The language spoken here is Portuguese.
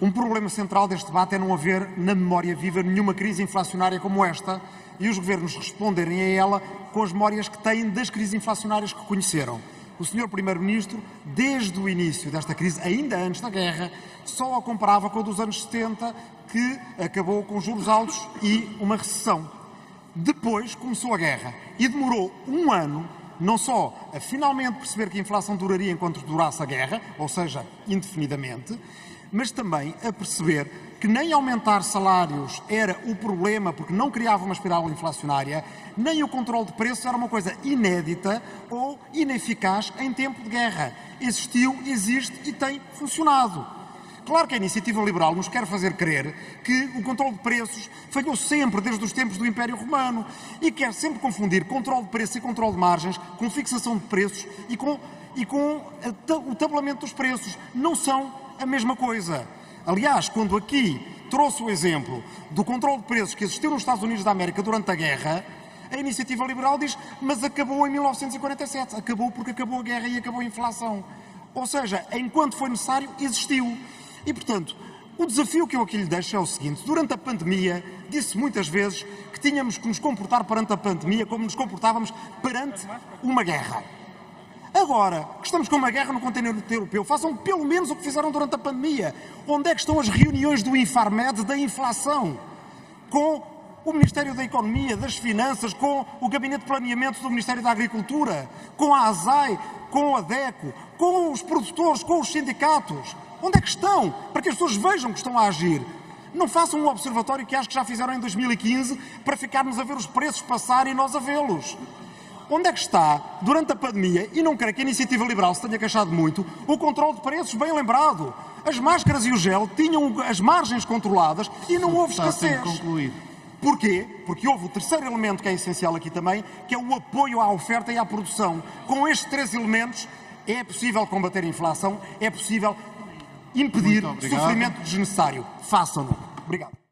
Um problema central deste debate é não haver na memória viva nenhuma crise inflacionária como esta e os governos responderem a ela com as memórias que têm das crises inflacionárias que conheceram. O Sr. Primeiro-Ministro, desde o início desta crise, ainda antes da guerra, só a comparava com a dos anos 70, que acabou com juros altos e uma recessão. Depois começou a guerra e demorou um ano não só a finalmente perceber que a inflação duraria enquanto durasse a guerra, ou seja, indefinidamente, mas também a perceber que nem aumentar salários era o problema porque não criava uma espiral inflacionária, nem o controle de preços era uma coisa inédita ou ineficaz em tempo de guerra. Existiu, existe e tem funcionado. Claro que a iniciativa liberal nos quer fazer crer que o controle de preços falhou sempre desde os tempos do Império Romano e quer sempre confundir controle de preços e controle de margens com fixação de preços e com, e com o tabulamento dos preços. Não são a mesma coisa. Aliás, quando aqui trouxe o exemplo do controle de preços que existiu nos Estados Unidos da América durante a guerra, a iniciativa liberal diz, mas acabou em 1947. Acabou porque acabou a guerra e acabou a inflação. Ou seja, enquanto foi necessário, existiu. E, portanto, o desafio que eu aqui lhe deixo é o seguinte: durante a pandemia, disse muitas vezes que tínhamos que nos comportar perante a pandemia como nos comportávamos perante uma guerra. Agora que estamos com uma guerra no continente europeu, façam pelo menos o que fizeram durante a pandemia. Onde é que estão as reuniões do Infarmed da inflação? Com o Ministério da Economia, das Finanças, com o Gabinete de Planeamento do Ministério da Agricultura, com a ASAI, com a DECO, com os produtores, com os sindicatos. Onde é que estão? Para que as pessoas vejam que estão a agir. Não façam um observatório que acho que já fizeram em 2015 para ficarmos a ver os preços passar e nós a vê-los. Onde é que está, durante a pandemia, e não creio que a iniciativa liberal se tenha queixado muito, o controle de preços bem lembrado? As máscaras e o gel tinham as margens controladas e não houve escassez. Porquê? Porque houve o terceiro elemento que é essencial aqui também, que é o apoio à oferta e à produção. Com estes três elementos é possível combater a inflação, é possível impedir sofrimento desnecessário. Façam-no. Obrigado.